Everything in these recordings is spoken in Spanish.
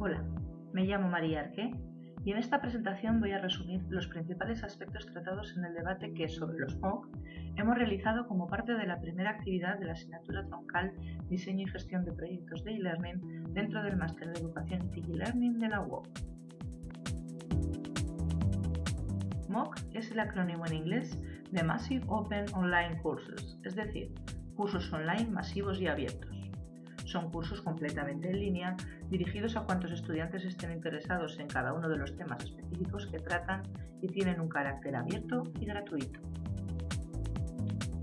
Hola, me llamo María Arqué y en esta presentación voy a resumir los principales aspectos tratados en el debate que sobre los MOOC hemos realizado como parte de la primera actividad de la asignatura troncal Diseño y Gestión de Proyectos de e-Learning dentro del Máster de Educación y e-Learning de la UOC. MOOC es el acrónimo en inglés de Massive Open Online Courses, es decir, cursos online masivos y abiertos. Son cursos completamente en línea dirigidos a cuantos estudiantes estén interesados en cada uno de los temas específicos que tratan y tienen un carácter abierto y gratuito.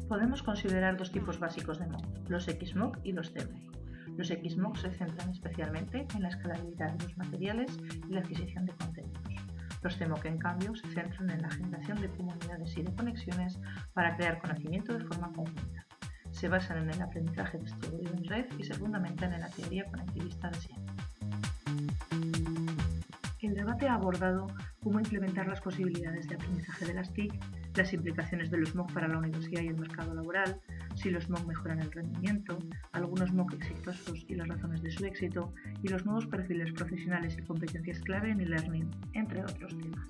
Podemos considerar dos tipos básicos de MOOC, los XMOOC y los CMOOC. Los XMOOC se centran especialmente en la escalabilidad de los materiales y la adquisición de contenidos. Los CMOOC, en cambio, se centran en la generación de comunidades y de conexiones para crear conocimiento de forma conjunta se basan en el aprendizaje distribuido en red y se fundamentan en la teoría conectivista de. El debate ha abordado cómo implementar las posibilidades de aprendizaje de las TIC, las implicaciones de los MOOC para la universidad y el mercado laboral, si los MOOC mejoran el rendimiento, algunos MOOC exitosos y las razones de su éxito, y los nuevos perfiles profesionales y competencias clave en e-learning, entre otros temas.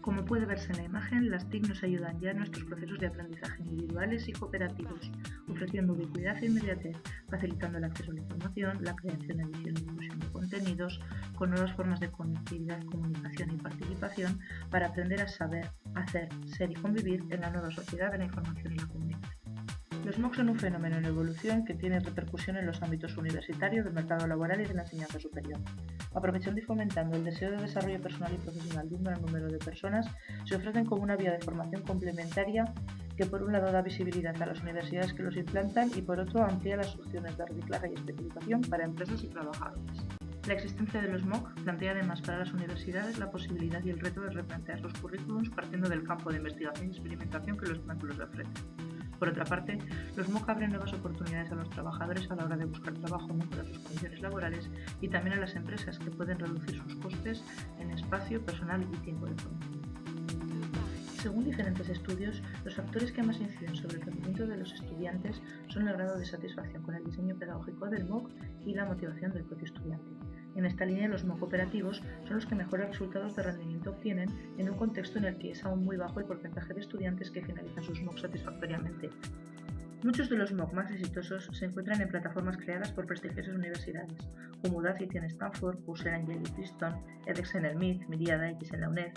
Como puede verse en la imagen, las TIC nos ayudan ya en nuestros procesos de aprendizaje individuales y cooperativos, ofreciendo ubicuidad e inmediatez, facilitando el acceso a la información, la creación, edición y difusión de contenidos, con nuevas formas de conectividad, comunicación y participación para aprender a saber, hacer, ser y convivir en la nueva sociedad de la información y la comunicación. Los MOOC son un fenómeno en evolución que tiene repercusión en los ámbitos universitarios, del mercado laboral y de la enseñanza superior. Aprovechando y fomentando el deseo de desarrollo personal y profesional de un gran número de personas, se ofrecen como una vía de formación complementaria que por un lado da visibilidad a las universidades que los implantan y por otro amplía las opciones de reciclaje y especialización para empresas y trabajadores. La existencia de los MOOC plantea además para las universidades la posibilidad y el reto de replantear los currículums partiendo del campo de investigación y experimentación que los los ofrecen. Por otra parte, los MOOC abren nuevas oportunidades a los trabajadores a la hora de buscar trabajo, mejorar sus condiciones laborales y también a las empresas que pueden reducir sus costes en espacio, personal y tiempo de formación. Según diferentes estudios, los factores que más inciden sobre el rendimiento de los estudiantes son el grado de satisfacción con el diseño pedagógico del MOOC y la motivación del propio estudiante. En esta línea, los MOOC operativos son los que mejores resultados de rendimiento obtienen en un contexto en el que es aún muy bajo el porcentaje de estudiantes que finalizan sus MOOC satisfactoriamente. Muchos de los MOOC más exitosos se encuentran en plataformas creadas por prestigiosas universidades, como Udacity en Stanford, Coursera en Yale y Princeton, edX en el MIT, Miriada X en la UNED,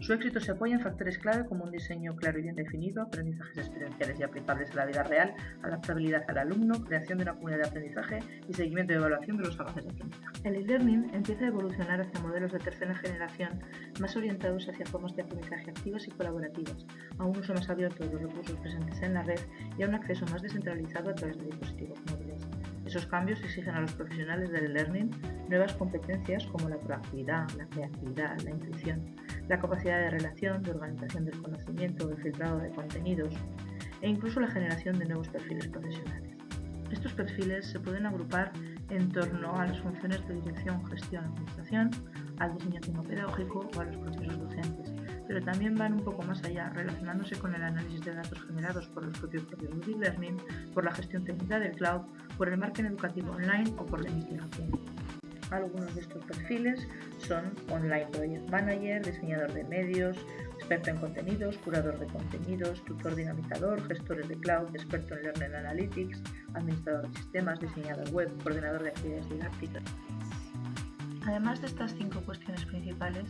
su éxito se apoya en factores clave como un diseño claro y bien definido, aprendizajes experienciales y aplicables a la vida real, adaptabilidad al alumno, creación de una comunidad de aprendizaje y seguimiento y evaluación de los avances de aprendizaje. El e-learning empieza a evolucionar hacia modelos de tercera generación más orientados hacia formas de aprendizaje activas y colaborativas, a un uso más abierto de los recursos presentes en la red y a un acceso más descentralizado a través de dispositivos móviles. Esos cambios exigen a los profesionales del e-learning nuevas competencias como la proactividad, la creatividad, la intuición, la capacidad de relación, de organización del conocimiento, de filtrado de contenidos e incluso la generación de nuevos perfiles profesionales. Estos perfiles se pueden agrupar en torno a las funciones de dirección, gestión, administración, al diseño pedagógico o a los procesos docentes, pero también van un poco más allá, relacionándose con el análisis de datos generados por los propios procesos de e-learning, por la gestión técnica del cloud, por el marketing educativo online o por la investigación. Algunos de estos perfiles son Online Project Manager, diseñador de medios, experto en contenidos, curador de contenidos, tutor dinamizador, gestores de cloud, experto en Learning Analytics, administrador de sistemas, diseñador web, coordinador de actividades didácticas. Además de estas cinco cuestiones principales,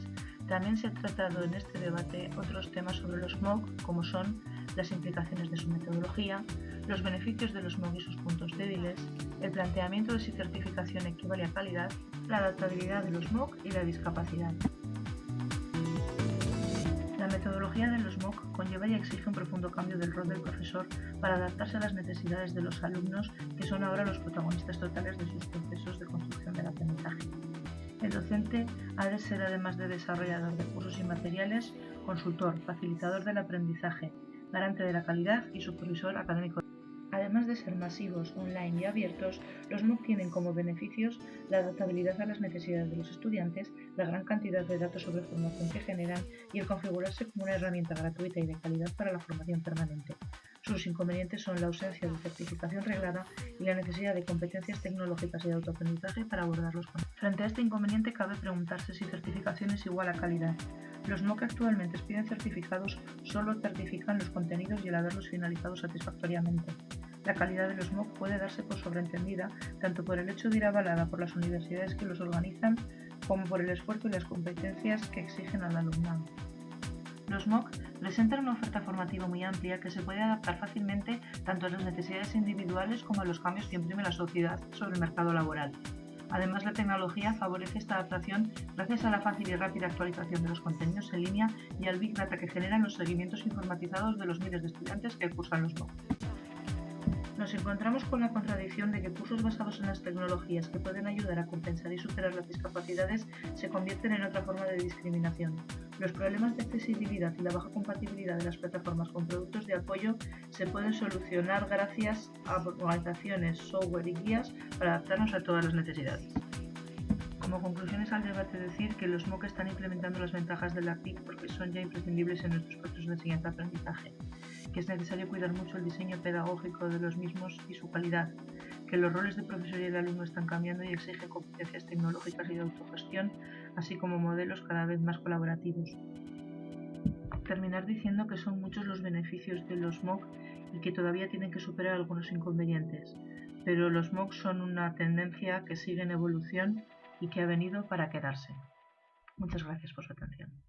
también se han tratado en este debate otros temas sobre los MOOC, como son las implicaciones de su metodología, los beneficios de los MOOC y sus puntos débiles, el planteamiento de si certificación equivale a calidad, la adaptabilidad de los MOOC y la discapacidad. La metodología de los MOOC conlleva y exige un profundo cambio del rol del profesor para adaptarse a las necesidades de los alumnos, que son ahora los protagonistas totales de sus procesos de construcción del aprendizaje. El docente ha de ser, además de desarrollador de cursos y materiales, consultor, facilitador del aprendizaje, garante de la calidad y supervisor académico. Además de ser masivos, online y abiertos, los MOOC tienen como beneficios la adaptabilidad a las necesidades de los estudiantes, la gran cantidad de datos sobre formación que generan y el configurarse como una herramienta gratuita y de calidad para la formación permanente. Sus inconvenientes son la ausencia de certificación reglada y la necesidad de competencias tecnológicas y de autoaprendizaje para abordarlos. Frente a este inconveniente cabe preguntarse si certificación es igual a calidad. Los MOOC actualmente piden certificados solo certifican los contenidos y el haberlos finalizado satisfactoriamente. La calidad de los MOOC puede darse por sobreentendida tanto por el hecho de ir avalada por las universidades que los organizan como por el esfuerzo y las competencias que exigen al alumnado. Los MOOC presentan una oferta formativa muy amplia que se puede adaptar fácilmente tanto a las necesidades individuales como a los cambios que imprime la sociedad sobre el mercado laboral. Además, la tecnología favorece esta adaptación gracias a la fácil y rápida actualización de los contenidos en línea y al Big Data que generan los seguimientos informatizados de los miles de estudiantes que cursan los MOOC. Nos encontramos con la contradicción de que cursos basados en las tecnologías que pueden ayudar a compensar y superar las discapacidades se convierten en otra forma de discriminación. Los problemas de accesibilidad y la baja compatibilidad de las plataformas con productos de apoyo se pueden solucionar gracias a organizaciones, software y guías para adaptarnos a todas las necesidades. Como conclusiones al debate decir que los MOOC están implementando las ventajas de la TIC porque son ya imprescindibles en nuestros procesos de enseñanza-aprendizaje es necesario cuidar mucho el diseño pedagógico de los mismos y su calidad, que los roles de profesor y de alumno están cambiando y exigen competencias tecnológicas y de autogestión, así como modelos cada vez más colaborativos. Terminar diciendo que son muchos los beneficios de los MOOC y que todavía tienen que superar algunos inconvenientes, pero los MOOC son una tendencia que sigue en evolución y que ha venido para quedarse. Muchas gracias por su atención.